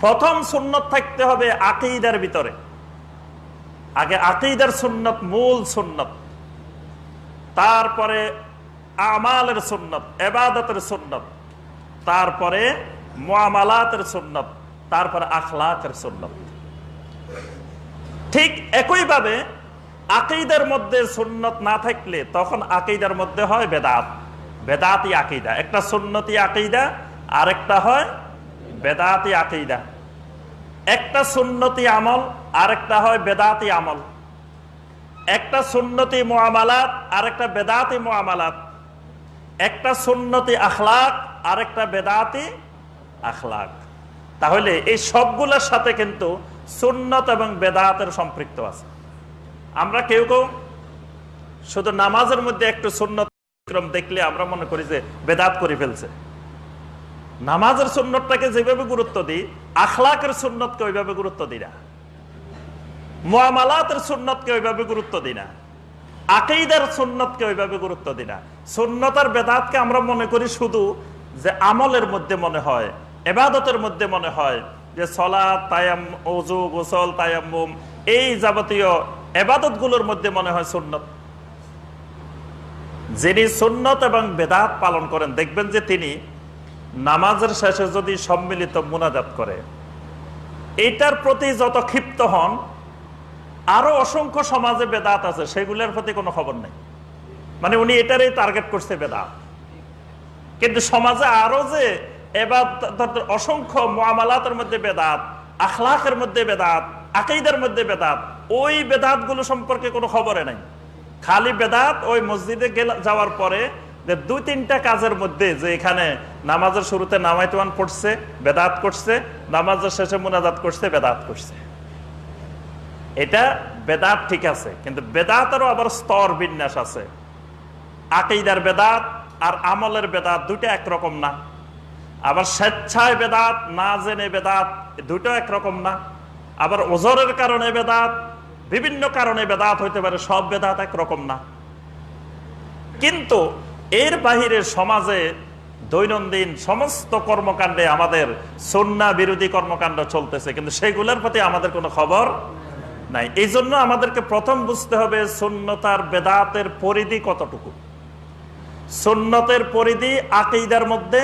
প্রথম সুন্নত থাকতে হবে আকিদার ভিতরে। আগে আকিদার সুন্নত, মূল সুন্নত। তারপরে আমালের সুন্নত, এবাদতের সুন্নত। তারপরে মোয়ামালাতের সুন্নত, তারপরে আখলাকের সুন্নত। ঠিক একইভাবে আকিদার মধ্যে সুন্নত না থাকলে তখন আকিদার মধ্যে হয় বেদাত। বেদাতি আকিদা। একটা সুন্নতি আকিদা, আরেকটা হয় বেদাতি আকিদা। একটা সুন্নতি আমল, আরেকটা হয় বেদাতি আমল। একটা সুন্নতি মোয়ামালাত আরেকটা বেদাতি মোয়ামালাত একটা সুন্নতি আখলাক, আরেকটা বেদাতি আখলাক। তাহলে এই সবগুলোর সাথে কিন্তু সুন্নত এবং বেদাতের সম্পৃক্ত আছে। আমরা কেউ কেউ শুধু নামাজের মধ্যে একটু সুন্নত দেখলে আমরা মনে করি যে বেদাত করে ফেলছে। নামাজের সুন্নতটাকে যেভাবে গুরুত্ব দিই, আখলাকের সুন্নতকে ওইভাবে গুরুত্ব দিই না। মোয়ামালাতের সুন্নতকে ওইভাবে গুরুত্ব দিই না। আকেইদার সুন্নতকে ওইভাবে গুরুত্ব দিই না। সুন্নতার বেদাতকে আমরা মনে করি শুধু যে আমলের মধ্যে মনে হয়, এবাদতের মধ্যে মনে হয়, যে সলা তায়াম ওজু গোসল, তায়াম্মুম, এই যাবতীয় এবাদতগুলোর মধ্যে মনে হয় সুন্নত। যিনি সুন্নত এবং বেদাত পালন করেন, দেখবেন যে তিনি নামাজের শেষে যদি সম্মিলিত মুনাজাত করে, এইটার প্রতি যত ক্ষিপ্ত হন, আরও অসংখ্য সমাজে বেদাত আছে, সেগুলোর প্রতি কোনো খবর নেই। মানে উনি এটারই টার্গেট করছে বেদাত। কিন্তু সমাজে আরও যে এবার অসংখ্য মোয়ামালাতের মধ্যে বেদাত, আখলাকের মধ্যে বেদাত আকেইদের মধ্যে বেদাত, ওই বেদাতগুলো সম্পর্কে কোনো খবরে নাই। খালি বেদাত ওই মসজিদে যাওয়ার পরে দুই তিনটা কাজের মধ্যে যে এখানে নামাজের শুরুতে নামাইতওয়ান পড়ছে, বেদাত করছে, নামাজের শেষে মোনাজাত করছে, বেদাত করছে। এটা বেদাত ঠিক আছে, কিন্তু বেদাতেরও আবার স্তর বিন্যাস আছে। আকেইদার বেদাত আর আমলের বেদাত দুটো একরকম না। আবার স্বেচ্ছায় বেদাত, না জেনে বেদাত, দুটো একরকম না। আবার ওজরের কারণে বেদাত, বিভিন্ন কারণে বেদাত হইতে পারে, সব বেদাত একরকম না। কিন্তু এর বাহিরে সমাজে দৈনন্দিন সমস্ত কর্মকাণ্ডে আমাদের সন্না বিরোধী কর্মকাণ্ড চলতেছে, কিন্তু সেগুলোর প্রতি আমাদের কোনো খবর নাই। এই জন্য আমাদেরকে প্রথম বুঝতে হবে সুন্নতার বেদাতের পরিধি কতটুকু। সুন্নতের পরিধি আকিদার মধ্যে,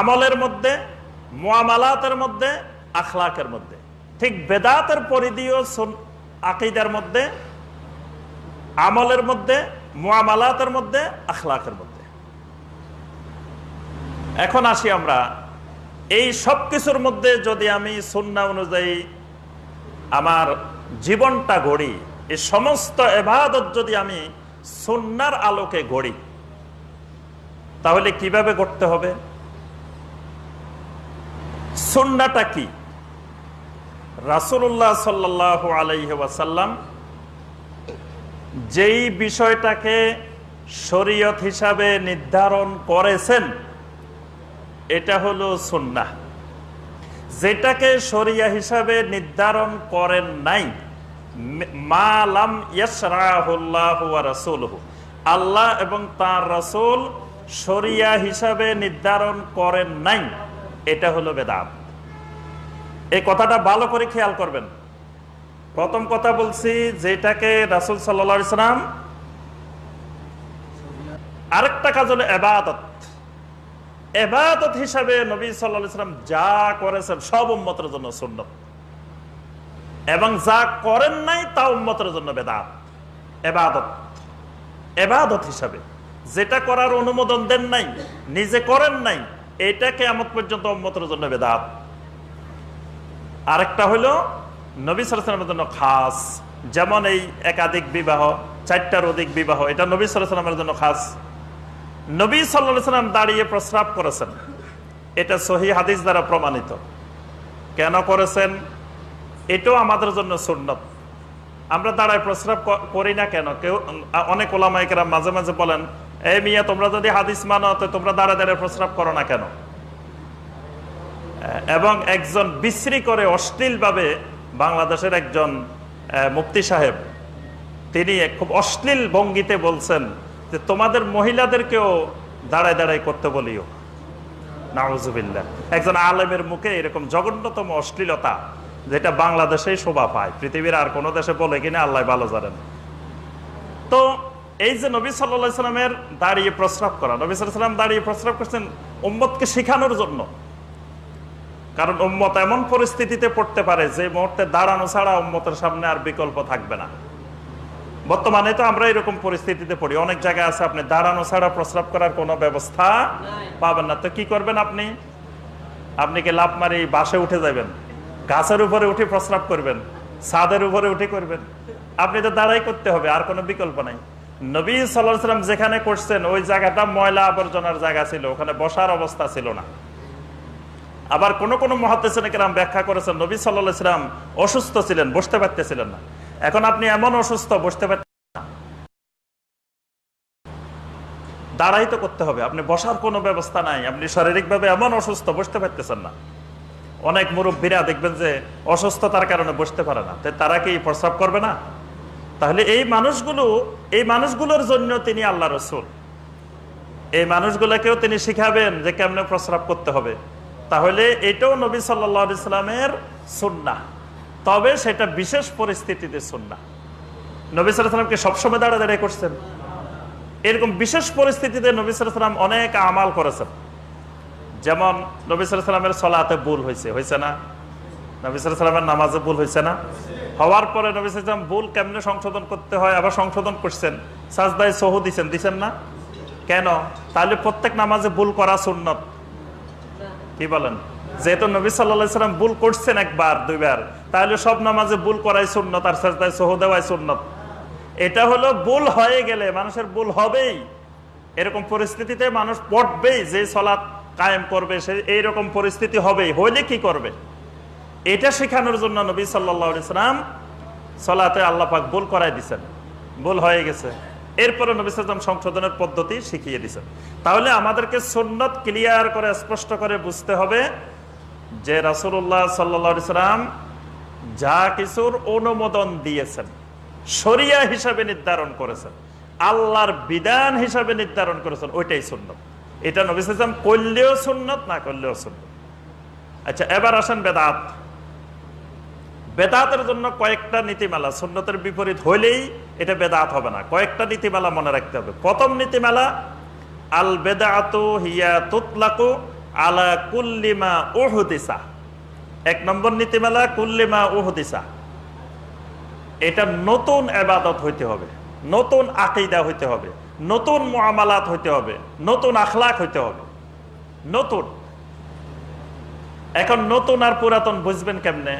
আমলের মধ্যে, মোয়ামালাতের মধ্যে, আখলাকের মধ্যে। ঠিক বেদাতের পরিধিও আকিদার মধ্যে, আমলের মধ্যে মোয়ামালাতের মধ্যে, আখলাকের মধ্যে। এখন আসি আমরা, এই সব কিছুর মধ্যে যদি আমি সুন্না অনুযায়ী আমার জীবনটা গড়ি, এই সমস্ত এবাদত যদি আমি সুন্নার আলোকে গড়ি, তাহলে কীভাবে গড়তে হবে? সুন্নাটা কি? রাসুল্লাহ সাল্লাহ আলাইসাল্লাম যেই বিষয়টাকে শরীয়ত হিসাবে নির্ধারণ করেছেন, এটা হলো সুন্না যেটাকে শরিয়া হিসাবে নির্ধারণ করেন নাই মালাম আল্লাহ এবং তার রসুল শরিয়া হিসাবে নির্ধারণ করেন নাই, এটা হলো বেদাত। এই কথাটা ভালো করে খেয়াল করবেন। প্রথম কথা বলছি, যেটাকে রাসুল সাল্লাম আরেকটা কাজ হলো এবাদত। এবাদত হিসাবে নবী সাল্লাম যা করেছেন সব উম্মতের জন্য সুন্নত। এবং যা করেন নাই তা উম্মতের জন্য বেদাত। এবাদত। এবাদত হিসাবে যেটা করার অনুমোদন দেন নাই, নিজে করেন নাই এটাকে এমন পর্যন্ত উম্মতের জন্য বেদাত। আরেকটা হইল নবী সালামের জন্য খাস, যেমন এই একাধিক বিবাহ, চারটার অধিক বিবাহ, এটা নবী সালামের জন্য খাস। নবী সাল্লাম দাঁড়িয়ে প্রস্রাব করেছেন। এটা সহি হাদিস দ্বারা প্রমাণিত। কেন করেছেন? এটাও আমাদের জন্য সুন্নত। আমরা দাঁড়ায় প্রস্রাব করি না কেন? কেউ, অনেক ওলামাইকেরা মাঝে মাঝে বলেন এই মিয়া, তোমরা যদি হাদিস মানো, তো তোমরা দাঁড়ায় দাঁড়ায় প্রস্রাব করো না কেন? এবং একজন বিশ্রী করে অশ্লীলভাবে বাংলাদেশের একজন মুফতি সাহেব, তিনি খুব অশ্লীল ভঙ্গিতে বলছেন যে, তোমাদের মহিলাদেরকেও দাঁড়ায় দাঁড়ায় করতে বলিও। নাউজুবিল্লাহ। একজন আলেমের মুখে এরকম জঘন্যতম অশ্লীলতা, যেটা বাংলাদেশেই শোভা পায়। পৃথিবীর আর কোনো দেশে বলে কিনা আল্লাহ ভালো জানেন। তো এই যে নবী সাল্লা সাল্লামের দাঁড়িয়ে প্রস্রাব করা, নবী সাল্লাম দাঁড়িয়ে প্রস্রাব করছেন উম্মতকে শেখানোর জন্য। কারণ উম্মত এমন পরিস্থিতিতে পড়তে পারে যে মুহূর্তে দাঁড়ানো ছাড়া উম্মতের সামনে আর বিকল্প থাকবে না। বর্তমানে তো আমরা এরকম পরিস্থিতিতে পড়ি। অনেক জায়গায় আছে, আপনি দাঁড়ানো ছাড়া প্রস্রাব করার কোনো ব্যবস্থা পাবেন না। তো কি করবেন আপনি? আপনি কি লাভ মারি বাসে উঠে যাবেন? গাছের উপরে উঠে প্রস্রাব করবেন? ছাদের উপরে উঠে করবেন? আপনি তো দাঁড়াই করতে হবে, আর কোনো বিকল্প নাই। নবী সাল্লাহ সাল্লাম যেখানে করছেন, ওই জায়গাটা ময়লা আবর্জনার জায়গা ছিল, ওখানে বসার অবস্থা ছিল না। আবার কোন কোন মহাদেশাম ব্যাখ্যা করেছেন, নবী সাল্লাহ সাল্লাম অসুস্থ ছিলেন, বসতে পারতেছিলেন না। এখন আপনি এমন অসুস্থ, বসতে পারতেন না দাঁড়াই তো করতে হবে। আপনি বসার কোনো ব্যবস্থা নাই। আপনি শারীরিকভাবে এমন অসুস্থ, বসতে পারতেছেন না। অনেক মুরব্বীরা দেখবেন যে অসুস্থতার কারণে বসতে পারে না। তারা কি প্রস্রাব করবে না? তাহলে এই মানুষগুলো, এই মানুষগুলোর জন্য তিনি আল্লাহ রসুল। এই মানুষগুলোকেও তিনি শিখাবেন যে কেমনে প্রস্রাব করতে হবে। তাহলে এটাও নবী সাল্লা ইসলামের সুন্না তবে সেটা বিশেষ পরিস্থিতিতে সুন্না নবী সাল্লামকে সবসময় দাঁড়া দাঁড়িয়ে করছেন। এরকম বিশেষ পরিস্থিতিতে নবী সাল্লাম অনেক আমাল করেছেন। যেমন নবী সাল্লামের সলাতে ভুল হয়েছে হয়েছে না? নবী সাল্লামের নামাজে ভুল হয়েছে না? হওয়ার পরে নবী সাল্লাম ভুল কেমনে সংশোধন করতে হয়, আবার সংশোধন করছেন? সাজদায় সহু দিচ্ছেন দিচ্ছেন না? কেন? তাহলে প্রত্যেক নামাজে ভুল করা সুন্নত। কি বলেন? যেহেতু নবী সাল্লা সাল্লাম ভুল করছেন একবার, দুইবার, তাহলে সব নামাজে ভুল করাই সুন্নত আর সাজদায় সহ দেওয়াই সুন্নত। এটা হলো ভুল হয়ে গেলে মানুষের ভুল হবেই। এরকম পরিস্থিতিতে মানুষ পড়বেই, যে সলাৎ কায়েম করবে, সে এইরকম পরিস্থিতি হবেই, হইলে কি করবে? এটা শেখানোর জন্য নবী সাল্লাহ ইসলাম সলাতে আল্লাহ পাক ভুল করাই দিচ্ছেন ভুল হয়ে গেছে। এরপরে নবী সাল্লাম সংশোধনের পদ্ধতি শিখিয়ে দিচ্ছেন তাহলে আমাদেরকে সুন্নত ক্লিয়ার করে, স্পষ্ট করে বুঝতে হবে যে রাসুল্লাহ সাল্লা ইসলাম যা কিছুর অনুমোদন দিয়েছেন, শরিয়া হিসাবে নির্ধারণ করেছেন, আল্লাহর বিধান হিসাবে নির্ধারণ করেছেন, ওইটাই সুন্নত। এটা নবী সাল্লাম করলেও সুন্নত, না করলেও সুন্নত। আচ্ছা এবার আসেন বেদাত। বেদাতের জন্য কয়েকটা নীতিমালা, সুন্নতের বিপরীত হইলেই এটা বেদাত হবে না। কয়েকটা নীতিমালা মনে রাখতে হবে। প্রথম নীতিমালা, আল বেদাত হিয়া তুতলাকু কুল্লিমা এক নম্বর নীতিমালা কুল্লিমা ওহদিসা এটা নতুন এবাদত হইতে হবে, নতুন আকিদা হইতে হবে, নতুন মামালাত হইতে হবে, নতুন আখলাক হইতে হবে। নতুন। এখন নতুন আর পুরাতন বুঝবেন কেমনে?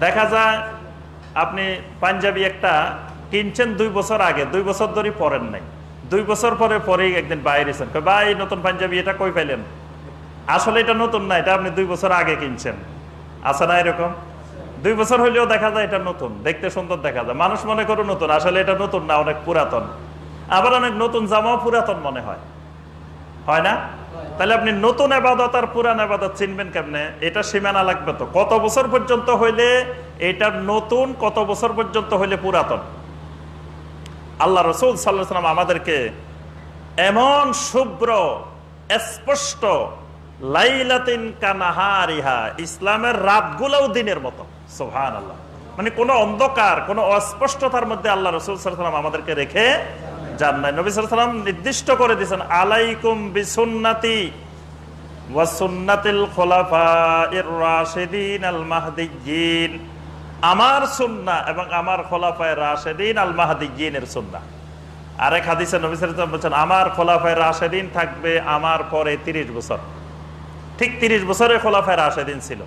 দেখা যায় আপনি পাঞ্জাবি একটা কিনছেন দুই বছর আগে, দুই বছর ধরে পরেন নাই। দুই বছর পরে, পরেই একদিন বাইরেছেন ভাই, নতুন পাঞ্জাবি, এটা কই পাইলেন? আসলে এটা নতুন না, এটা আপনি দুই বছর আগে কিনছেন। আছে না এরকম? দুই বছর হইলেও দেখা যায় এটা নতুন, দেখতে সুন্দর দেখা যায়। মানুষ মনে করো নতুন, আসলে এটা নতুন না, অনেক পুরাতন। আবার অনেক নতুন জামাও পুরাতন মনে হয়। হয় না? তাহলে আপনি নতুন আবাদত আর পুরান আবাদত চিনবেন কেমনে? এটা সীমানা লাগবে তো। কত বছর পর্যন্ত হইলে এটা নতুন, কত বছর পর্যন্ত হইলে পুরাতন? আল্লাহ রসুল সাল্লাম আমাদেরকে এমন শুভ্র, স্পষ্ট, লাইলাতিন কানাহারিহা ইসলামের রাতগুলোও দিনের মতো। সোহান আল্লাহ মানে কোনো অন্ধকার, কোনো অস্পষ্টতার মধ্যে আল্লাহ রসুল সাল্লাম আমাদেরকে রেখে যান নাই নবী সাল্লাম নির্দিষ্ট করে দিয়েছেন, আলাইকুম বিসুন্নাতি ওয়াসুন্নাতিল খোলাফা ইর রাশিদিন আল মাহদিয়িন আমার সুন্না এবং আমার খোলাফায় রাশেদিন আল মাহাদিনের সুন্না। আরেক হাদিসে নবী বলছেন, আমার খোলাফায় রাশেদিন থাকবে আমার পরে তিরিশ বছর। ঠিক তিরিশ বছরে খোলাফায় রাশেদিন ছিল।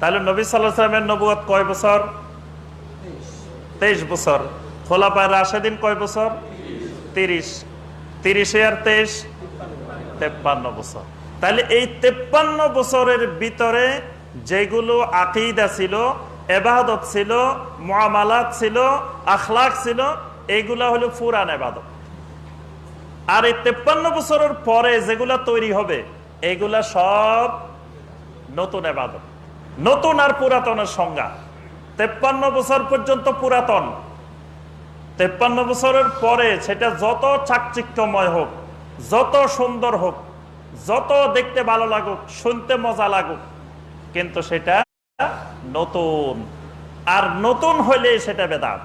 তাহলে নবী সাল্লাহ সাল্লামের নবুয়াত কয় বছর? তেইশ বছর। খোলাফায় রাশেদিন কয় বছর? তিরিশ, তিরিশে আর তেইশ, তেপ্পান্ন বছর। তাহলে এই তেপ্পান্ন বছরের ভিতরে যেগুলো আকিদা ছিল, এবাদত ছিল মামালাত ছিল, আখলাক ছিল এইগুলা হলো ফুরান এবাদত। আর এই তেপ্পান্ন বছরের পরে যেগুলা তৈরি হবে, এগুলা সব নতুন এবাদত। নতুন আর পুরাতনের সংজ্ঞা। তেপ্পান্ন বছর পর্যন্ত পুরাতন। তেপ্পান্ন বছরের পরে সেটা যত চাকচিক্যময় হোক, যত সুন্দর হোক, যত দেখতে ভালো লাগুক, শুনতে মজা লাগুক, কিন্তু সেটা নতুন। আর নতুন হইলে সেটা বেদাত।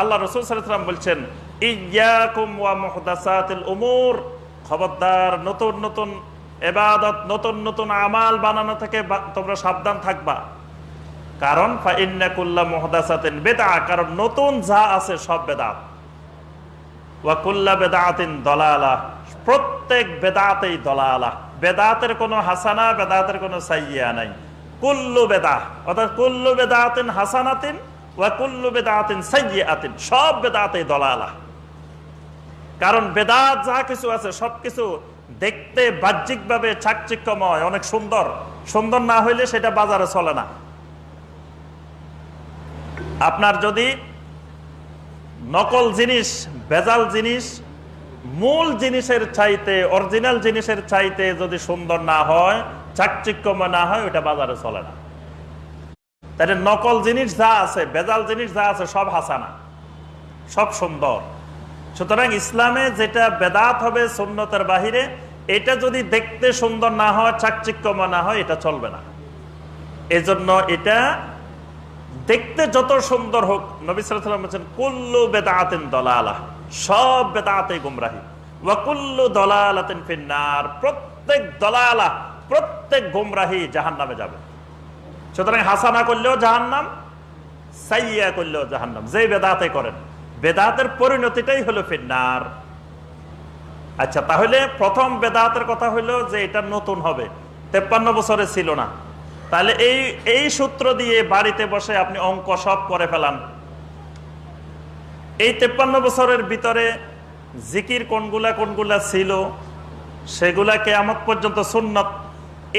আল্লাহ রসুল বলছেন উমুর। খবরদার, নতুন নতুন, এবাদত, নতুন নতুন আমাল বানানো থেকে তোমরা সাবধান থাকবা। কারণ ফাইন্নাকুল্লাহ মুহদাসাতিন বেদা কারণ নতুন যা আছে সব বেদাত ওয়াকুল্লা বেদাতিন দলালা, প্রত্যেক বেদাতেই দলালা। বেদাতের কোনো হাসানা বেদাতের কোনো সাইয়া নাই। কুল্লু বেদা অর্থাৎ কুল্লু বেদাতিন হাসানাতিন, ওয়া কুল্লু বেদাতিন সাইয়াতিন সব বেদাতেই দলালা। কারণ বেদাত যা কিছু আছে সবকিছু দেখতে বাহ্যিকভাবে চাকচিক্যময়, অনেক সুন্দর। সুন্দর না হইলে সেটা বাজারে চলে না। আপনার যদি নকল জিনিস, ভেজাল জিনিস, মূল জিনিসের চাইতে, অরিজিনাল জিনিসের চাইতে যদি সুন্দর না হয়, চাকচিক্যময় না হয় ওটা বাজারে চলে না। তাহলে নকল জিনিস যা আছে, ভেজাল জিনিস যা আছে, সব হাসানা। সব সুন্দর। সুতরাং ইসলামে যেটা বেদাত হবে সুন্নতের বাহিরে, এটা যদি দেখতে সুন্দর না হয়, চাকচিক্যময় না হয়, এটা চলবে না। এজন্য এটা দেখতে যত সুন্দর হোক বলছেন, কুল্লু বেদাতেন দলালা সব বেদাতে গুমরাহি। ওয়াকুল্লু দলালাতেন ফিন্নার। প্রত্যেক দলালা প্রত্যেক গুমরাহি জাহান নামে যাবে। সুতরাং হাসানা করলেও জাহান্নাম সাইয়া করলেও জাহান্নাম। যে বেদাতে করেন, বেদাতের পরিণতিটাই হলো ফিন্নার। আচ্ছা তাহলে প্রথম বেদাতের কথা হলো যে এটা নতুন হবে। তেপ্পান্ন বছরে ছিল না। তাহলে এই এই সূত্র দিয়ে বাড়িতে বসে আপনি অঙ্ক সব করে ফেলান। এই তেপ্পান্ন বছরের ভিতরে জিকির কোনগুলা কোনগুলা ছিল, সেগুলা কেয়ামত পর্যন্ত সুন্নত।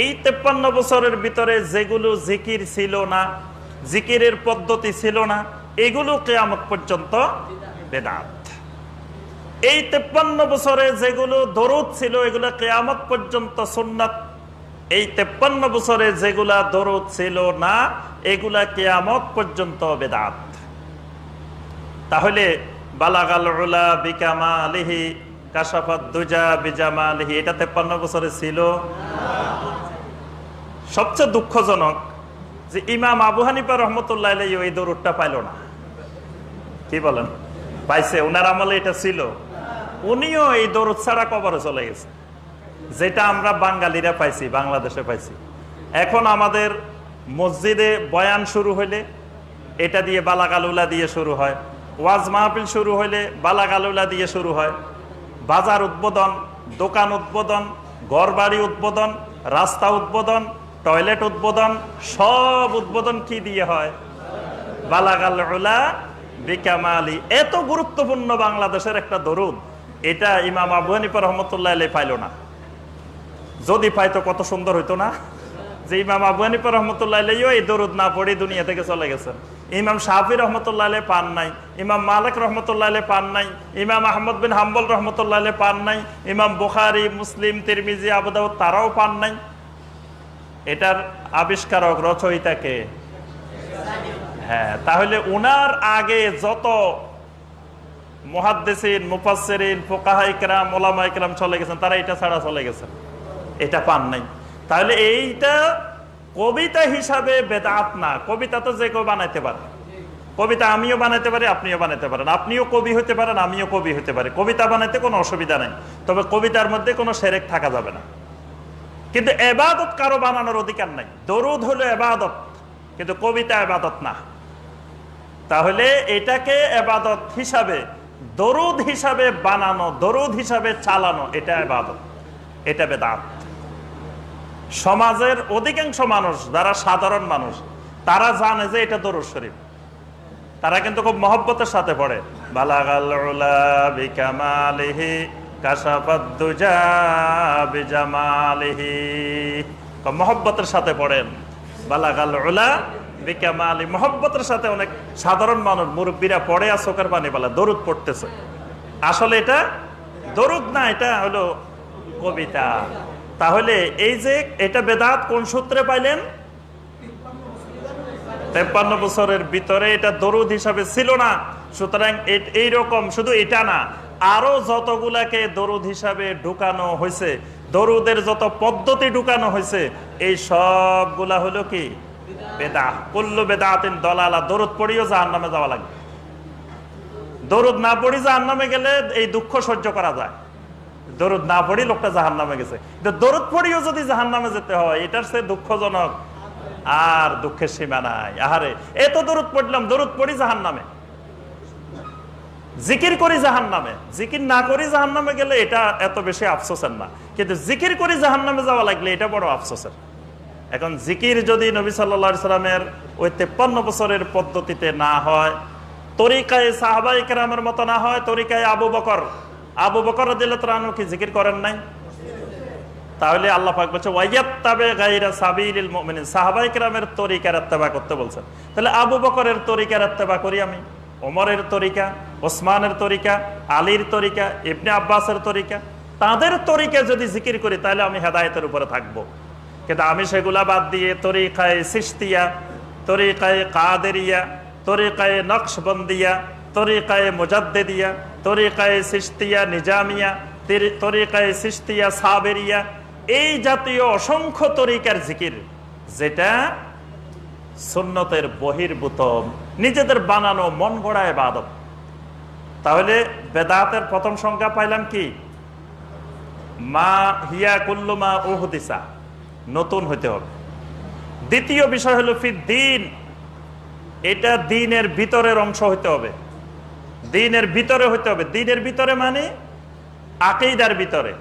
এই তেপ্পান্ন বছরের ভিতরে যেগুলো জিকির ছিল না, জিকিরের পদ্ধতি ছিল না, এগুলো কেয়ামত পর্যন্ত বেদাত। এই তেপ্পান্ন বছরে যেগুলো দরুদ ছিল, এগুলো কেয়ামত পর্যন্ত সুন্নত। এই তেপ্পান্ন বছরে যেগুলা দরুদ ছিল না, এগুলা কেয়ামত পর্যন্ত বেদাত। তাহলে বালাগাল বিকামা এটা তেপ্পান্ন বছরে ছিল? সবচেয়ে দুঃখজনক যে ইমাম এই পাইল না। কি বলেন? পাইছে আমলে এটা ছিল। উনিও এই দরুদ ছাড়া কবরে চলে গেছে। যেটা আমরা বাঙালিরা পাইছি, বাংলাদেশে পাইছি। এখন আমাদের মসজিদে বয়ান শুরু হইলে এটা দিয়ে বালাগালুলা দিয়ে শুরু হয়। ওয়াজ মাহফিল শুরু হইলে বালাগালুলা দিয়ে শুরু হয়। বাজার উদ্বোধন, দোকান উদ্বোধন, ঘরবাড়ি উদ্বোধন, রাস্তা উদ্বোধন, টয়লেট উদ্বোধন, সব উদ্বোধন কি দিয়ে হয়? বালাগালুলা বিকামালি। এত গুরুত্বপূর্ণ বাংলাদেশের একটা দরুদ, এটা ইমাম আবু হানিফা রহমতুল্লাহ পাইল না। যদি পাইতো কত সুন্দর হইতো না? যে ইমাম আবু হানিফা রহমতুল্লাহ এই দরুদ না পড়ে দুনিয়া থেকে চলে গেছেন। ইমাম শাহি রহমতুল্লাহ পান নাই, ইমাম মালিক রহমতুল্লাহ পান নাই, ইমাম আহমদ বিন হাম্বল রহমতুল্লাহ পান নাই, ইমাম বুখারি, মুসলিম, তিরমিজি আবুদাউদ তারাও পান নাই। এটার আবিষ্কারক রচয়িতাকে হ্যাঁ তাহলে উনার আগে যত ফুকাহা ইকরাম ওলামা ইকরাম চলে গেছেন, তারা এটা ছাড়া চলে গেছেন। এটা পান নাই। তাহলে এইটা কবিতা হিসাবে বেদাত না। কবিতা তো যে কেউ বানাইতে পারে। কবিতা আমিও বানাইতে পারি, আপনিও বানাইতে পারেন। আপনিও কবি হতে পারেন, আমিও কবি হতে পারি। কবিতা বানাইতে কোনো অসুবিধা নেই। তবে কবিতার মধ্যে কোনো সেরেক থাকা যাবে না। কিন্তু এবাদত কারও বানানোর অধিকার নাই। দরুদ হলো এবাদত, কিন্তু কবিতা এবাদত না। তাহলে এটাকে এবাদত হিসাবে, দরুদ হিসাবে বানানো, দরুদ হিসাবে চালানো, এটা এবাদত। এটা বেদাত। সমাজের অধিকাংশ মানুষ যারা সাধারণ মানুষ, তারা জানে যে এটা দরুদ শরীফ। তারা কিন্তু খুব মহব্বতের সাথে পড়ে। মহব্বতের সাথে পড়েন। বালাগাল উলা বিকামালি মহব্বতের সাথে অনেক সাধারণ মানুষ, মুরব্বীরা পড়ে আর চোখের পানি বলে দরুদ পড়তেছে। আসলে এটা দরুদ না, এটা হলো কবিতা। তাহলে এই যে এটা বেদাত কোন সূত্রে পাইলেন? তেপ্পান্ন বছরের ভিতরে এটা দরুদ হিসাবে ছিল না। সুতরাং এইরকম শুধু এটা না, আরও যতগুলাকে দরুদ হিসাবে ঢুকানো হয়েছে, দরুদের যত পদ্ধতি ঢুকানো হয়েছে, এই সবগুলা হলো কি? বেদা কুল্লু বেদাতিন দলালা। দরুদ পড়িও জাহান নামে যাওয়া লাগবে। দরুদ না পড়ি জাহান নামে গেলে এই দুঃখ সহ্য করা যায়। দরুদ না পড়ি লোকটা জাহান নামে গেছে। কিন্তু দরুদ পড়িও যদি জাহান নামে যেতে হয়, এটার সে দুঃখজনক। আর দুঃখের সীমা নাই। আহারে এত দরুদ পড়লাম, দরুদ পড়ি জাহান নামে জিকির করি জাহান নামে জিকির না করি জাহান নামে গেলে এটা এত বেশি আফসোসের না। কিন্তু জিকির করি জাহান নামে যাওয়া লাগলে এটা বড় আফসোসের। এখন জিকির যদি নবী সাল্লা সাল্লামের ওই তেপ্পান্ন বছরের পদ্ধতিতে না হয়, তরিকায় সাহাবাই মতো না হয়, তরিকায় আবু বকর আবু বকর রানু কি জিকির করেন নাই? তাহলে আল্লাহ পাক বলছে, ওয়াইয়াত্তাবে গাইরা তরিকার ইত্তেবা করতে বলছেন। তাহলে আবু বকরের তরিকার ইত্তেবা করি আমি। ওমরের তরিকা, ওসমানের তরিকা, আলীর তরিকা, ইবনে আব্বাসের তরিকা। তাদের তরিকা যদি জিকির করি, তাহলে আমি হেদায়েতের উপরে থাকব। কিন্তু আমি সেগুলা বাদ দিয়ে তরিকায় সিস্তিয়া তরিকায় কাদেরিয়া, তরিকায় নকশবন্দিয়া, তরিকায় মুজাদ্দেদিয়া তরিকায় সিস্তিয়া নিজামিয়া, তেরি- তরিকায় সিস্তিয়া সাবেরিয়া, এই জাতীয় অসংখ্য তরিকার জিকির, যেটা সুন্নতের বহির্ভূত, নিজেদের বানানো, মন গড়া এবাদত তাহলে বেদাতের প্রথম সংখ্যা পাইলাম কি? মা হিয়া কুল্লুমা ওহদিসা নতুন হইতে হবে। দ্বিতীয় বিষয় হলো ফি দিন এটা দিনের ভিতরের অংশ হইতে হবে। দিনের ভিতরে হইতে হবে। দিনের ভিতরে মানে আকেইদার ভিতরে,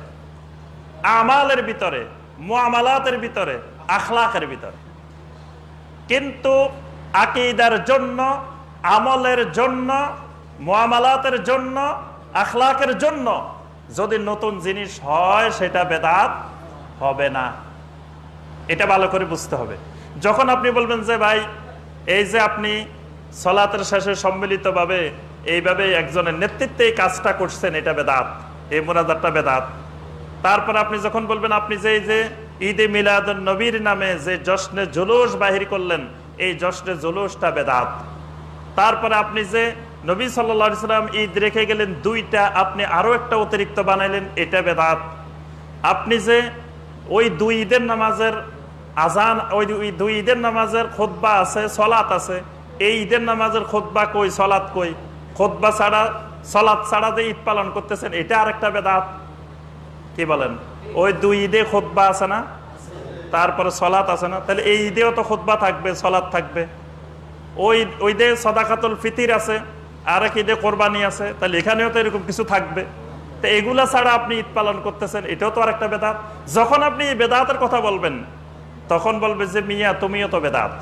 আমালের ভিতরে, মুআমালাতের ভিতরে, আখলাকের ভিতরে। কিন্তু আকিদার জন্য, আমলের জন্য, মুআমালাতের জন্য, আখলাকের জন্য যদি নতুন জিনিস হয়, সেটা বেদাত হবে না। এটা ভালো করে বুঝতে হবে। যখন আপনি বলবেন যে, ভাই, এই যে আপনি সলাতের শেষে সম্মিলিতভাবে এইভাবে একজনের নেতৃত্বে এই কাজটা করছেন, এটা বেদাত, এই মোনাজারটা বেদাত। তারপর আপনি যখন বলবেন, আপনি যে এই যে ঈদে মিলাদ নবীর নামে যে জশ্নে জুলুস বাহির করলেন, এই জশ্নে জুলুসটা বেদাত। তারপরে আপনি যে নবী সাল্লা সাল্লাম ঈদ রেখে গেলেন, দুইটা আপনি আরও একটা অতিরিক্ত বানাইলেন, এটা বেদাত। আপনি যে ওই দুই ঈদের নামাজের আজান, ওই দুই- ঈদের নামাজের খোদবা আছে সলাত আছে, এই ঈদের নামাজের খোদবা কই সলাত কই? খোদবা ছাড়া, সলাদ ছাড়া যে ঈদ পালন করতেছেন, এটা আরেকটা বেদাত। কি বলেন? ওই দুই ঈদে খোদবা আছে না? তারপরে সলাৎ আছে না? তাহলে এই ঈদেও তো খোদবা থাকবে সলাৎ থাকবে। ওই ওই দে সদাকাতুল ফিতির আছে আর এক ঈদে কোরবানি আছে, তাহলে এখানেও তো এরকম কিছু থাকবে। তো এগুলা ছাড়া আপনি ঈদ পালন করতেছেন, এটাও তো আরেকটা বেদাত। যখন আপনি বেদাতের কথা বলবেন, তখন বলবে যে, মিয়া, তুমিও তো বেদাত।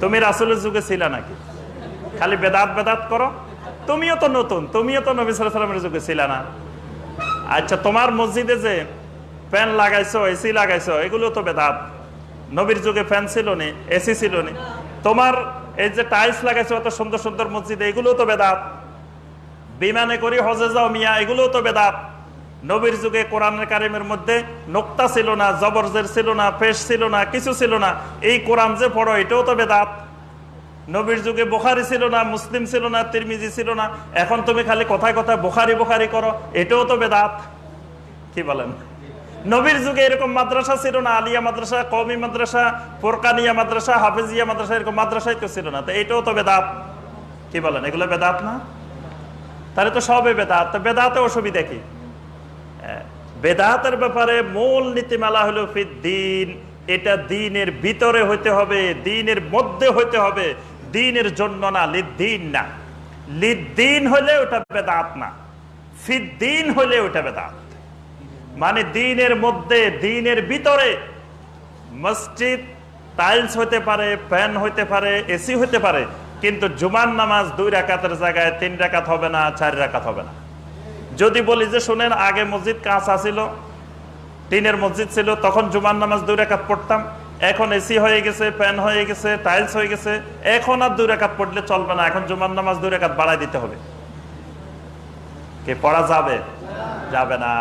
তুমি রাসুলের যুগে ছিলে নাকি? খালি বেদাত বেদাত করো। তুমিও তো নতুন, তুমিও তো নবী সাল্লামের যুগে ছিল না। আচ্ছা তোমার মসজিদে যে ফ্যান লাগাইছো, এসি লাগাইছো, এগুলো তো বেদাত। নবীর যুগে ফ্যান ছিল নি, এসি ছিল নি। তোমার এই যে টাইলস লাগাইছো, এত সুন্দর সুন্দর মসজিদে, এগুলো তো বেদাত। বিমানে করি হজে যাও মিয়া, এগুলো তো বেদাত। নবীর যুগে কোরআনের কারিমের মধ্যে নোক্তা ছিল না, জবরজের ছিল না পেশ ছিল না, কিছু ছিল না। এই কোরআন যে পড়ো, এটাও তো বেদাত। নবীর যুগে বোখারি ছিল না, মুসলিম ছিল না, তিরমিজি ছিল না। এখন তুমি খালি কথায় কথায় বোখারি বোখারি করো, এটাও তো বেদাত। কি বলেন? নবীর যুগে এরকম মাদ্রাসা ছিল না, আলিয়া মাদ্রাসা কৌমি মাদ্রাসা, ফোরকানিয়া মাদ্রাসা, হাফিজিয়া মাদ্রাসা, এরকম মাদ্রাসাই তো ছিল না। তো এটাও তো বেদাত। কি বলেন, এগুলো বেদাত না? তাহলে তো সবে বেদাত। তো বেদাতে অসুবিধা কি? বেদাতের ব্যাপারে মূল নীতিমালা হলো দিন এটা দিনের ভিতরে হইতে হবে, দিনের মধ্যে হইতে হবে। দিনের জন্য না, লিদ্দিন না। লিদ্দিন হলে ওটা বেদাত না। ফিদ্দিন হলে ওটা বেদাত। মানে দিনের মধ্যে, দিনের ভিতরে মসজিদ টাইলস হতে পারে, ফ্যান হইতে পারে এসি হইতে পারে, কিন্তু জুমার নামাজ দুই রাকাতের জায়গায় তিন রাকাত হবে না, চার রাকাত হবে না। যদি বলি যে, শোনেন, আগে মসজিদ কাঁচা ছিল, টিনের মসজিদ ছিল, তখন জুমান নামাজ দুই রাকাত পড়তাম। এখন এসি হয়ে গেছে ফ্যান হয়ে গেছে টাইলস হয়ে গেছে। এখন আর দুই রাকাত পড়লে চলবে না, এখন জুমার নামাজ দুই রাকাত বাড়াই দিতে হবে। কে পড়া যাবে? যাবে না।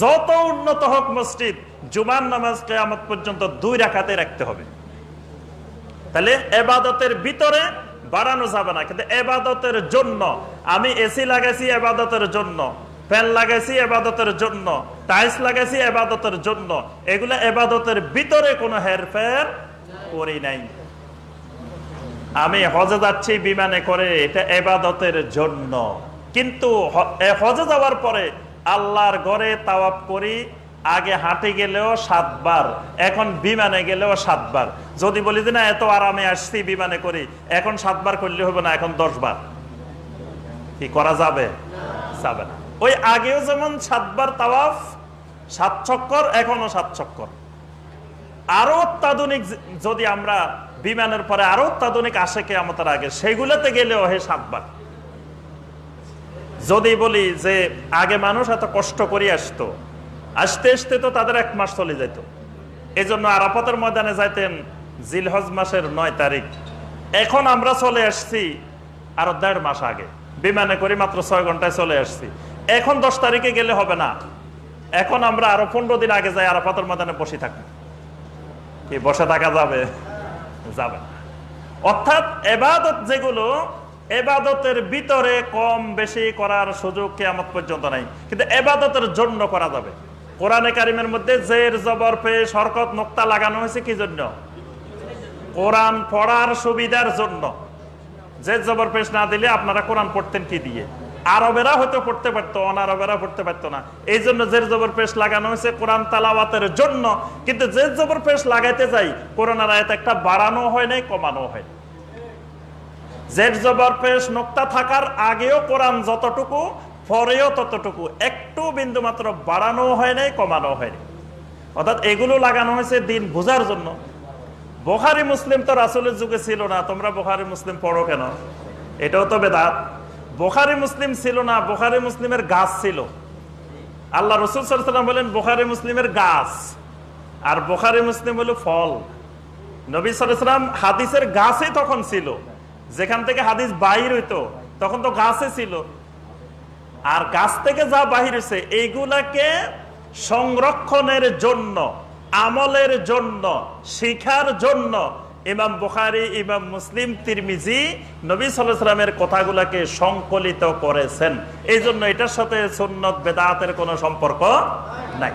যত উন্নত হোক মসজিদ, জুমার নামাজ কেয়ামত পর্যন্ত দুই রাখাতে রাখতে হবে। তাহলে এবাদতের ভিতরে বাড়ানো যাবে না, কিন্তু এবাদতের জন্য, আমি এসি লাগাইছি এবাদতের জন্য। ফ্যান লাগাইছি এবাদতের জন্য, টাইলস লাগাইছি এবাদতের জন্য। এগুলা এবাদতের ভিতরে কোনো হেরফের করি নাই। আমি হজে যাচ্ছি, বিমানে করে, এটা এবাদতের জন্য। কিন্তু হজে যাওয়ার পরে আল্লাহর ঘরে তাওয়াপ করি, আগে হাঁটে গেলেও সাতবার, এখন বিমানে গেলেও সাতবার। যদি বলি যে না, এত আরামে আসছি বিমানে করি, এখন সাতবার করলে হবে না, এখন দশ বার কি করা যাবে? যাবে না। ওই আগেও যেমন সাতবার তাওয়াফ, সাত চক্কর এখনও সাত চক্কর আরও অত্যাধুনিক যদি আমরা বিমানের পরে আরও অত্যাধুনিক আসে কে আমাদের আগে, সেগুলোতে গেলেও হে সাতবার। যদি বলি যে আগে মানুষ এত কষ্ট করে আসতো, আসতে আসতে তো তাদের এক মাস চলে যেত এই জন্য আরাফাতের ময়দানে যাইতেন জিলহজ মাসের নয় তারিখ। এখন আমরা চলে আসছি আরও দেড় মাস আগে। বিমানে করে মাত্র ছয় ঘন্টায় চলে আসছি। এখন দশ তারিখে গেলে হবে না। এখন আমরা আরও পনেরো দিন আগে যাই আরাফাতের ময়দানে বসে থাকব কি বসে থাকা যাবে যাবে অর্থাৎ এবাদত যেগুলো, এবাদতের ভিতরে কম বেশি করার সুযোগ কেয়ামত পর্যন্ত নাই। কিন্তু এবাদতের জন্য করা যাবে। কোরআনে কারিমের মধ্যে জের, জবর পে শরকত নোক্তা লাগানো হয়েছে কি জন্য? কোরআন পড়ার সুবিধার জন্য। জের, জবর, পেশ না দিলে আপনারা কোরআন পড়তেন কি দিয়ে? আরবেরা হয়তো পড়তে পারতো, অনারবেরা পড়তে পারতো না। এই জন্য জের জবর পেশ লাগানো হয়েছে কোরআন তালাওয়াতের জন্য, কিন্তু জের জবর পেশ লাগাইতে যাই, কোরআনের আয়াত একটা বাড়ানো হয় নাই কমানো হয় জের জবর পেশ থাকার আগেও কোরআন যতটুকু, পরেও ততটুকু, একটু বিন্দু মাত্র বাড়ানো হয় নাই কমানো হয়নি অর্থাৎ এগুলো লাগানো হয়েছে দিন বোঝার জন্য। বোখারি মুসলিম তো রাসুলের যুগে ছিল না, তোমরা বোখারি মুসলিম পড়ো কেন? এটাও তো বেদাত। বোখারি মুসলিম ছিল না, বোখারি মুসলিমের গাছ ছিল। আল্লাহ রসুল সাল্লাম বলেন, বোখারি মুসলিমের গাছ। আর বোখারি মুসলিম হলো ফল। নবী সালাম হাদিসের গাছই তখন ছিল। যেখান থেকে হাদিস বাহির হইতো, তখন তো গাছে ছিল। আর গাছ থেকে যা বাহির হয়েছে এইগুলাকে সংরক্ষণের জন্য, আমলের জন্য শিখার জন্য ইমাম বুখারি, ইমাম মুসলিম, তিরমিজি নবী সাল্লামের কথাগুলাকে সংকলিত করেছেন। এই জন্য এটার সাথে সুন্নত, বেদাতের কোনো সম্পর্ক নাই।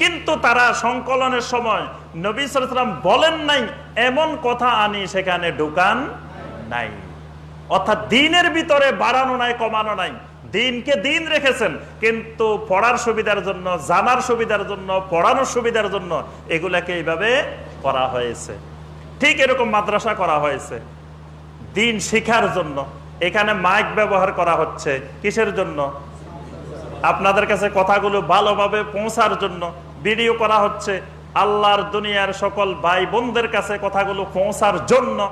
কিন্তু তারা সংকলনের সময় নবী সালাম বলেন নাই, এমন কথা আনি সেখানে ঢুকান নাই। অর্থাৎ দিনের ভিতরে বাড়ানো নাই, কমানো নাই। দিনকে দিন রেখেছেন, কিন্তু পড়ার সুবিধার জন্য, জানার সুবিধার জন্য, পড়ানোর সুবিধার জন্য এগুলাকে এইভাবে করা হয়েছে। ঠিক এরকম মাদ্রাসা করা হয়েছে। দিন শিখার জন্য। এখানে মাইক ব্যবহার করা হচ্ছে। কিসের জন্য? আপনাদের কাছে কথাগুলো ভালোভাবে পৌঁছার জন্য ভিডিও করা হচ্ছে। আল্লাহর দুনিয়ার সকল ভাই বোনদের কাছে কথাগুলো পৌঁছার জন্য।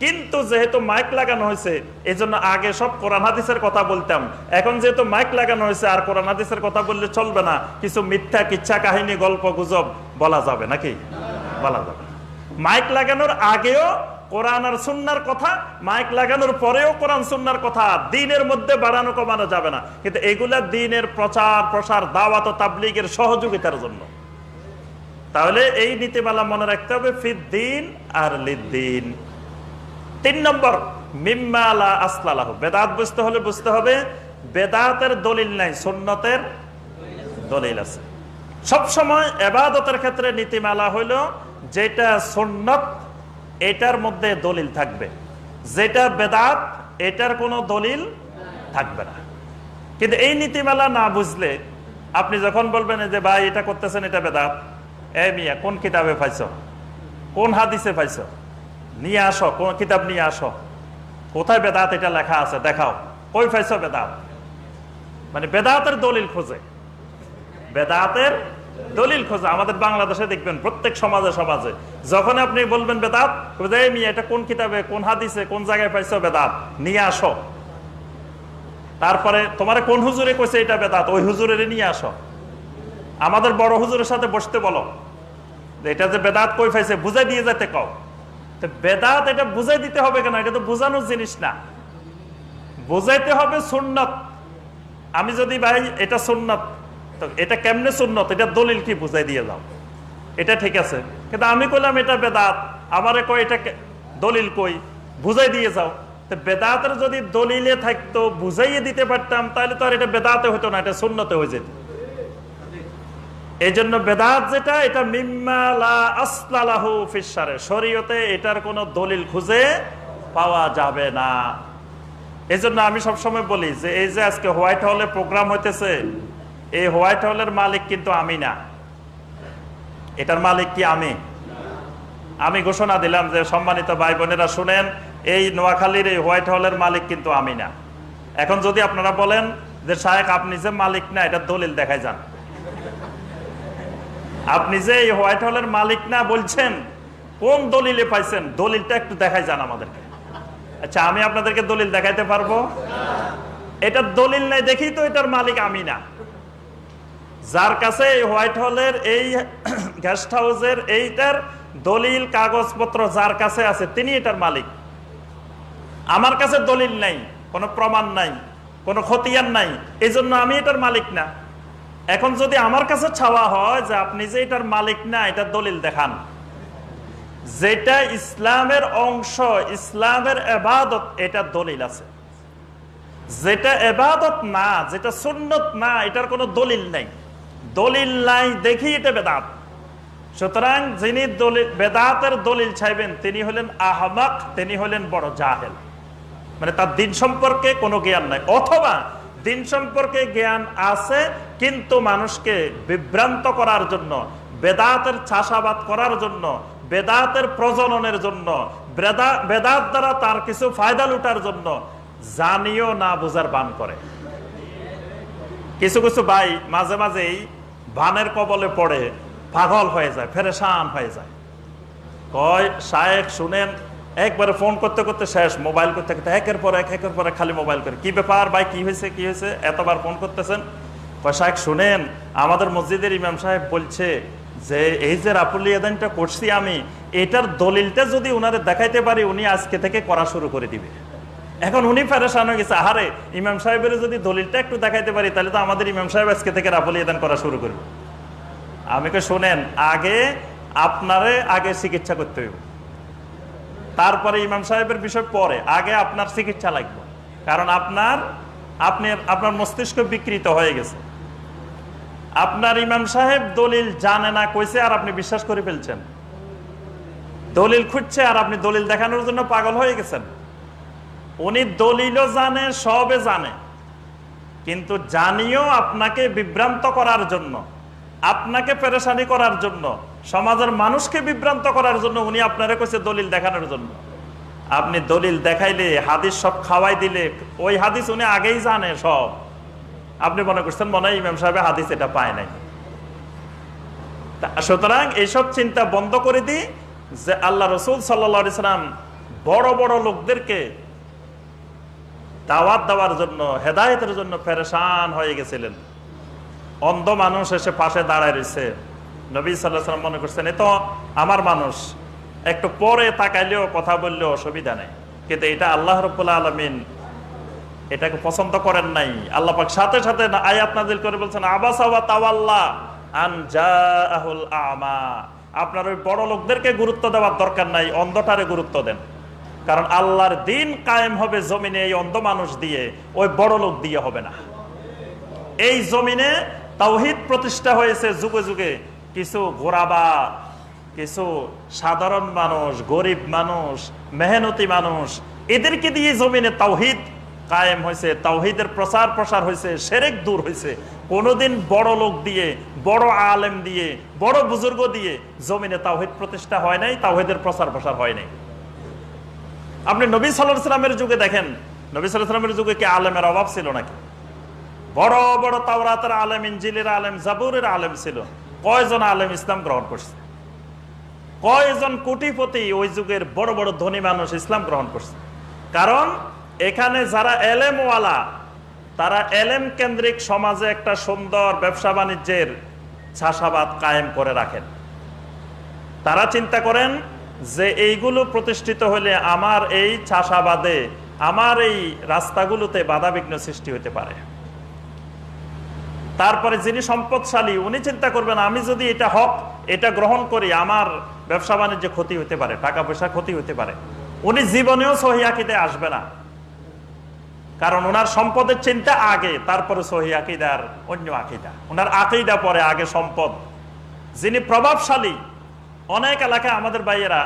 কিন্তু যেহেতু মাইক লাগানো হয়েছে এই জন্য আগে সব কোরআন হাদিসের কথা বলতাম। এখন যেহেতু মাইক লাগানো হয়েছে, আর কোরআন হাদিসের কথা বললে চলবে না। কিছু মিথ্যা কিচ্ছা কাহিনী, গল্প, গুজব বলা যাবে নাকি? বলা যাবে। মাইক লাগানোর আগেও কোরআন আর সুন্নার কথা, মাইক লাগানোর পরেও কোরআন সুন্নার কথা দিনের মধ্যে বাড়ানো কমানো যাবে না। কিন্তু এগুলা দিনের প্রচার, প্রসার, দাওয়াত ও তাবলিগের সহযোগিতার জন্য। তাহলে এই নীতিমালা মনে রাখতে হবে ফিদ দিন আর লিদ্দিন। তিন নম্বর মিম্মালা আসলালাহ বেদাত বুঝতে হলে বুঝতে হবে, বেদাতের দলিল নাই, সুন্নতের দলিল আছে। সবসময় এবাদতের ক্ষেত্রে নীতিমালা হইল যেটা সুন্নত, এটার মধ্যে দলিল থাকবে। যেটা বেদাত, এটার কোনো দলিল থাকবে না। কিন্তু এই নীতিমালা না বুঝলে আপনি যখন বলবেন যে, ভাই, এটা করতেছেন, এটা বেদাত, এ মিয়া, কোন কিতাবে পাইছ? কোন হাদিসে পাইছ? নিয়ে আসো, কোন কিতাব নিয়ে আসো। কোথায় বেদাত এটা লেখা আছে? দেখাও। কই পাইছ বেদাত? মানে বেদাতের দলিল খোঁজে। বেদাতের দলিল খোঁজে, আমাদের বাংলাদেশে দেখবেন প্রত্যেক সমাজে সমাজে। যখন আপনি বলবেন বেদাত এটা কোন কিতাবে, কোন হাদিসে, কোন জায়গায় পাইছো বেদাত? নিয়ে আসো। তারপরে, তোমার কোন হুজুরে কইছে এটা বেদাত? ওই হুজুরের নিয়ে আসো। আমাদের বড় হুজুরের সাথে বসতে বলো এটা যে বেদাত কই পাইছে, বুঝাই দিয়ে যেতে কও। বেদাত এটা বুঝাই দিতে হবে কেন? এটা তো বোঝানোর জিনিস না। বুঝাইতে হবে সুন্নত। আমি যদি ভাই, এটা সুন্নত এটা কেমনে সুন্নত? এটা দলিল কি বুঝাই দিয়ে যাও। এটা ঠিক আছে। কিন্তু আমি কইলাম এটা বেদাত। আমারে কই এটা দলিল কই? বুঝাই দিয়ে যাও। বেদাতের যদি দলিলে থাকতো, বুঝাইয়ে দিতে পারতাম, তাহলে তো আর এটা বেদাতে হতো না, এটা শূন্যতে হয়ে যেত। এই জন্য বেদাত যেটা, এটা মিম্মালা শরীয়তে এটার কোনো দলিল খুঁজে পাওয়া যাবে না। এই আমি সবসময় বলি যে, এই যে আজকে হোয়াইট হলে প্রোগ্রাম হইতেছে এই হোয়াইট হলের মালিক কিন্তু আমি না। এটার মালিক কি আমি? আমি ঘোষণা দিলাম যে সম্মানিত ভাই বোনেরা শুনেন, এই নোয়াখালীর এই হোয়াইট হলের মালিক কিন্তু আমি না। এখন যদি আপনারা বলেন যে শায়েক আপনি যে মালিক না, এটা দলিল দেখাই যান। আপনি যে এই হোয়াইট হলের মালিক না বলছেন, কোন দলিলে পাইছেন? দলিলটা একটু দেখাই যান আমাদেরকে। আচ্ছা আমি আপনাদেরকে দলিল দেখাইতে পারব? এটা দলিল নাই দেখি তো এটার মালিক আমি না। যার কাছে এই হোয়াইট হলের এই গেস্ট হাউসের এইটার দলিল, কাগজপত্র যার কাছে আছে, তিনি এটার মালিক। আমার কাছে দলিল নাই, কোনো প্রমাণ নাই, কোনো খতিয়ান নাই এই জন্য আমি এটার মালিক না। এখন যদি আমার কাছে ছাওয়া হয় যে আপনি যে এটার মালিক না, এটা দলিল দেখান। যেটা ইসলামের অংশ, ইসলামের এবাদত, এটা দলিল আছে। যেটা এবাদত না, যেটা সুন্নত না, এটার কোনো দলিল নাই। দলিল নাই দেখি এটা বেদাত। সুতরাং যিনি দলিল বেদাতের দলিল চাইবেন, তিনি হলেন আহমাক, তিনি হলেন বড় জাহেল। মানে তার দিন সম্পর্কে কোনো জ্ঞান নাই। অথবা দিন সম্পর্কে জ্ঞান আছে, কিন্তু মানুষকে বিভ্রান্ত করার জন্য, বেদাতের চাষাবাদ করার জন্য, বেদাতের প্রজননের জন্য, বেদা- বেদাত দ্বারা তার কিছু ফায়দা লুটার জন্য জানিও না, বোঝার বান করে। কিছু কিছু ভাই মাঝে, মাঝেই ভানের কবলে পড়ে পাগল হয়ে যায়, ফেরেশান হয়ে যায়। কয় শায়েক শুনেন, একবারে ফোন করতে করতে শেষ, মোবাইল করতে করতে একের পর এক, একের পর এক খালি মোবাইল করে। কি ব্যাপার ভাই, কি হয়েছে কি হয়েছে? এতবার ফোন করতেছেন? কয় শায়েক শুনেন, আমাদের মসজিদের ইমাম সাহেব বলছে যে, এই যে রাপুলি এদানটা করছি আমি, এটার দলিলটা যদি উনারে দেখাইতে পারি, উনি আজকে থেকে করা শুরু করে দিবে। এখন উনি ফেরেশান হয়ে গেছে। আহারে, ইমাম সাহেবের যদি দলিলটা একটু দেখাইতে পারি, তাহলে তো আমাদের ইমাম সাহেব আজকে থেকে রাপুলি এদান করা শুরু করবে। আমি কে শোনেন, আগে আপনারে আগে চিকিৎসা করতে হইব। তারপরে ইমাম সাহেবের বিষয় পরে, আগে আপনার চিকিৎসা লাগবে। কারণ আপনার, আপনি, আপনার মস্তিষ্ক বিকৃত হয়ে গেছে। আপনার ইমাম সাহেব দলিল জানে না, কইছে, আর আপনি বিশ্বাস করে ফেলছেন। দলিল খুঁজছে, আর আপনি দলিল দেখানোর জন্য পাগল হয়ে গেছেন। উনি দলিলও জানে সবে জানে। কিন্তু জানিও আপনাকে বিভ্রান্ত করার জন্য, আপনাকে পেরেশানি করার জন্য, সমাজের মানুষকে বিভ্রান্ত করার জন্য উনি আপনারে কইছে দলিল দেখানোর জন্য। আপনি দলিল দেখাইলে, হাদিস সব খাওয়াই দিলে, ওই হাদিস উনি আগেই জানে সব। আপনি মনে করছেন মনে হয় ইমাম সাহেব হাদিস এটা পায় নাই। সুতরাং এইসব চিন্তা বন্ধ করে দিই যে আল্লাহ রসুল সাল্লা সাল্লাম বড় বড় লোকদেরকে দাওয়াত দেওয়ার জন্য, হেদায়তের জন্য ফেরেশান হয়ে গেছিলেন। অন্ধ মানুষ এসে পাশে দাঁড়ায় রয়েছে। নবী সাল্লাহ সাল্লাম মনে করছেন, এ তো আমার মানুষ। একটু পরে তাকাইলেও, কথা বললেও অসুবিধা নেই। কিন্তু এটা আল্লাহ রব্বুল্লা আলমিন এটাকে পছন্দ করেন নাই। আল্লাহ পাক সাথে সাথে আয়াত নাজিল করে বলছেন, আবাস আওয়া তাওয়াল্লা আন জাআহুল আমা। আপনার ওই বড় লোকদেরকে গুরুত্ব দেওয়ার দরকার নাই, অন্ধটারে গুরুত্ব দেন। কারণ আল্লাহর দিন কায়েম হবে জমিনে এই অন্ধ মানুষ দিয়ে, ওই বড় লোক দিয়ে হবে না। এই জমিনে তাওহিদ প্রতিষ্ঠা হয়েছে যুগে যুগে। কিছু গোরাবা কিছু সাধারণ মানুষ, গরিব মানুষ, মেহনতি মানুষ, এদেরকে দিয়ে জমিনে তাওহিদ কায়েম হয়েছে, তাওহিদের প্রচার প্রসার হয়েছে, সেরেক দূর হয়েছে। কোনোদিন বড় লোক দিয়ে, বড় আলেম দিয়ে, বড় বুজুর্গ দিয়ে জমিনে তাওহিদ প্রতিষ্ঠা হয় নাই, তাওহিদের প্রচার প্রসার হয় নাই। আপনি নবী সাল্লাহ সাল্লামের যুগে দেখেন, নবী সাল্লাহ যুগে কি আলেমের অভাব ছিল নাকি? বড় বড় তাওরাতের আলেম ইঞ্জিলের আলেম, জাবুরের আলেম ছিল। কয়জন আলেম ইসলাম গ্রহণ করছে? কয়জন কোটিপতি ওই যুগের বড় বড় ধনী মানুষ ইসলাম গ্রহণ করছে? কারণ এখানে যারা এলেমওয়ালা, তারা এলেম কেন্দ্রিক সমাজে একটা সুন্দর ব্যবসা বাণিজ্যের চাষাবাদ কায়েম করে রাখেন। তারা চিন্তা করেন যে এইগুলো প্রতিষ্ঠিত হলে আমার এই চাষাবাদে, আমার এই রাস্তাগুলোতে বাধাবিঘ্ন সৃষ্টি হতে পারে। তারপরে যিনি সম্পদশালী, উনি চিন্তা করবেন, আমি যদি এটা হক, এটা গ্রহণ করি, আমার ব্যবসা বাণিজ্য ক্ষতি হতে পারে টাকা পয়সা ক্ষতি হতে পারে। উনি জীবনেও সহি আকিদে আসবে না। কারণ ওনার সম্পদের চিন্তা আগে, তারপরে সহি আকিদার অন্য আকিদা। ওনার আকিদা পরে আগে সম্পদ। যিনি প্রভাবশালী অনেক এলাকায় আমাদের ভাইয়েরা,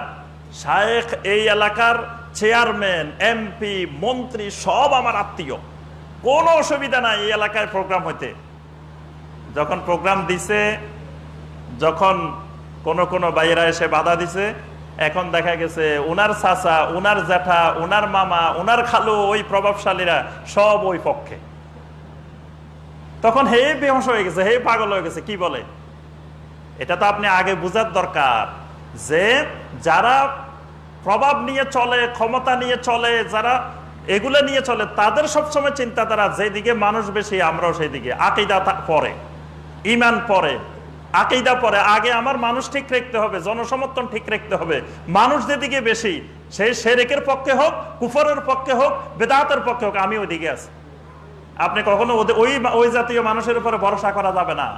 শায়েখ এই এলাকার চেয়ারম্যান, এমপি, মন্ত্রী সব আমার আত্মীয়। কোনো অসুবিধা নাই এই এলাকায় প্রোগ্রাম হইতে। যখন প্রোগ্রাম দিছে, যখন কোন কোন বাইরা এসে বাধা দিছে, এখন দেখা গেছে উনার চাচা, উনার জ্যাঠা, উনার মামা, উনার খালু, ওই প্রভাবশালীরা সব ওই পক্ষে। তখন হে বেহস হয়ে গেছে, হে পাগল হয়ে গেছে, কি বলে? এটা তো আপনি আগে বুঝার দরকার যে যারা প্রভাব নিয়ে চলে, ক্ষমতা নিয়ে চলে, যারা এগুলো নিয়ে চলে, তাদের সবসময় চিন্তাধারা যেদিকে মানুষ বেশি, আমরাও সেই দিকে আকিদা পরে ইমান পরে, আকিদা পরে। আগে আমার মানুষ ঠিক রাখতে হবে, জনসমর্থন ঠিক রাখতে হবে। মানুষ যেদিকে বেশি সেই সেরেকের পক্ষে হোক, কুফরের পক্ষে হোক, বেদাতের পক্ষে হোক, আমি ওইদিকে আছি। আপনি কখনো ওই ওই জাতীয় মানুষের উপরে ভরসা করা যাবে না।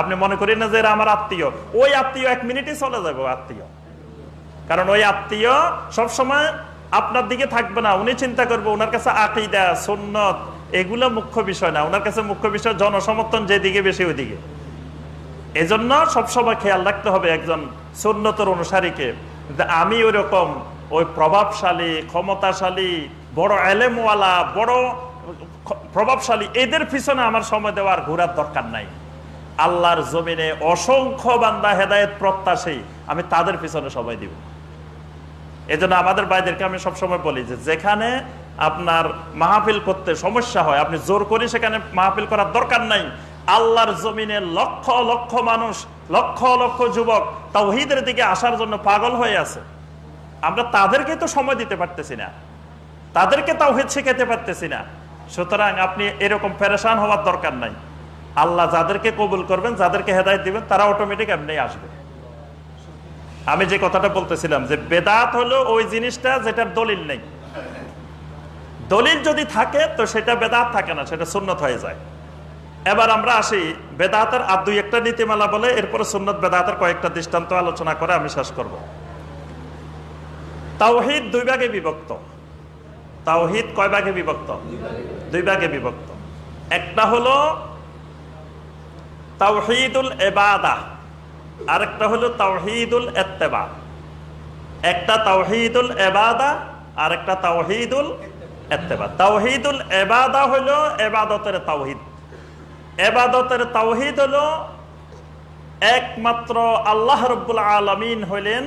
আপনি মনে করেন না যে এরা আমার আত্মীয়? ওই আত্মীয় এক মিনিটই চলে যাবে আত্মীয়। কারণ ওই আত্মীয় সবসময় আপনার দিকে থাকবে না, উনি চিন্তা করবে ওনার কাছে আকিদা, সুন্নত, এগুলো মুখ্য বিষয় না। ওনার কাছে মুখ্য বিষয় জনসমর্থন যেদিকে বেশি ওই ওইদিকে। এজন্য সবসময় খেয়াল রাখতে হবে একজন সুন্নতর অনুসারীকে আমি ওই রকম ওই প্রভাবশালী, ক্ষমতাশালী, বড় এলেমওয়ালা, বড় প্রভাবশালী, এদের পিছনে আমার সময় দেওয়ার ঘোরার দরকার নাই। আল্লাহর জমিনে অসংখ্য বান্দা হেদায়ত প্রত্যাশী, আমি তাদের পিছনে সময় দিব। এজন্য আমাদের ভাইদেরকে আমি সবসময় বলি যে, যেখানে আপনার মাহফিল করতে সমস্যা হয়, আপনি জোর করে সেখানে মাহফিল করার দরকার নাই। আল্লাহর জমিনে লক্ষ লক্ষ মানুষ, লক্ষ লক্ষ যুবক তাওহিদের দিকে আসার জন্য পাগল হয়ে আছে। আমরা তাদেরকে তো সময় দিতে পারতেছি না। তাদেরকে তাওহিদ শেখাতে পারতেছি না। সুতরাং আপনি এরকম ফেরেশান হওয়ার দরকার নাই। আল্লাহ যাদেরকে কবুল করবেন, যাদেরকে হেদায়ত দিবেন, তারা অটোমেটিক এমনি আসবে। আমি যে কথাটা বলতেছিলাম যে বেদাত হলো ওই জিনিসটা যেটার দলিল নেই। দলিল যদি থাকে, তো সেটা বেদাত থাকে না, সেটা সুন্নত হয়ে যায়। এবার আমরা আসি, বেদাতের আর দুই একটা নীতিমালা বলে, এরপরে সুন্নত বেদাতের কয়েকটা দৃষ্টান্ত আলোচনা করে আমি শেষ করব। তাওহিদ দুই ভাগে বিভক্ত। তাওহিদ কয় ভাগে বিভক্ত? দুই ভাগে বিভক্ত। একটা হলো তাওহিদুল এবাদা আরেকটা হলো তাওহিদুল এত্তেবা একটা তাওহিদুল এবাদা আরেকটা তাওহিদুল এত্তেবা তাওহিদুল এবাদা হলো এবাদতের তাওহিদ। এবাদতের তাওহিদ হলো একমাত্র আল্লাহ রব্বুল আলমিন হইলেন